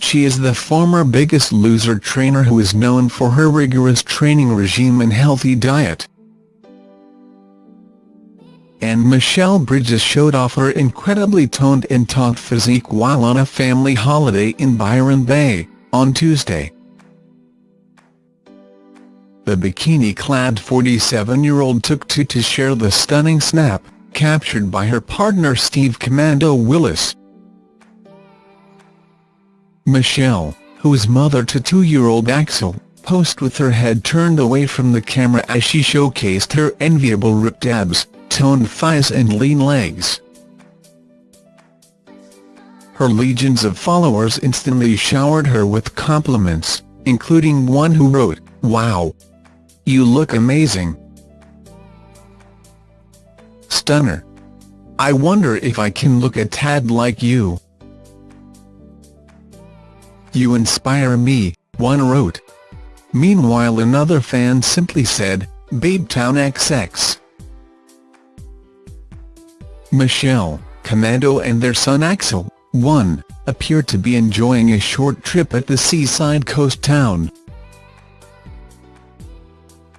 She is the former Biggest Loser trainer who is known for her rigorous training regime and healthy diet. And Michelle Bridges showed off her incredibly toned and taut physique while on a family holiday in Byron Bay, on Tuesday. The bikini-clad 47-year-old took to to share the stunning snap, captured by her partner Steve Commando Willis. Michelle, who is mother to two-year-old Axel, posed with her head turned away from the camera as she showcased her enviable ripped abs, toned thighs and lean legs. Her legions of followers instantly showered her with compliments, including one who wrote, Wow! You look amazing. Stunner. I wonder if I can look a tad like you. You inspire me, one wrote. Meanwhile another fan simply said, Babetown XX. Michelle, Commando and their son Axel, 1, appeared to be enjoying a short trip at the seaside coast town.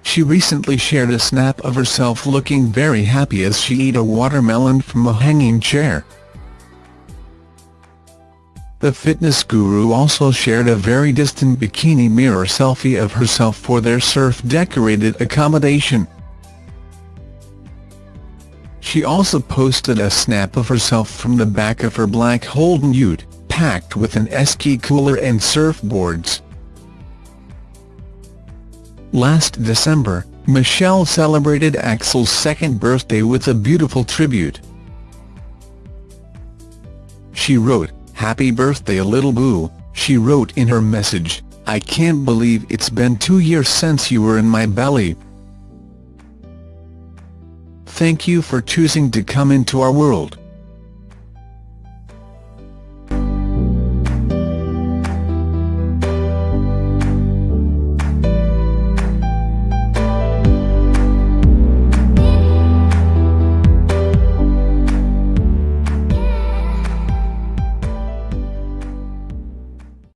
She recently shared a snap of herself looking very happy as she ate a watermelon from a hanging chair. The fitness guru also shared a very distant bikini mirror selfie of herself for their surf-decorated accommodation. She also posted a snap of herself from the back of her black Holden ute, packed with an esky cooler and surfboards. Last December, Michelle celebrated Axel's second birthday with a beautiful tribute. She wrote, Happy birthday little boo, she wrote in her message, I can't believe it's been two years since you were in my belly. Thank you for choosing to come into our world.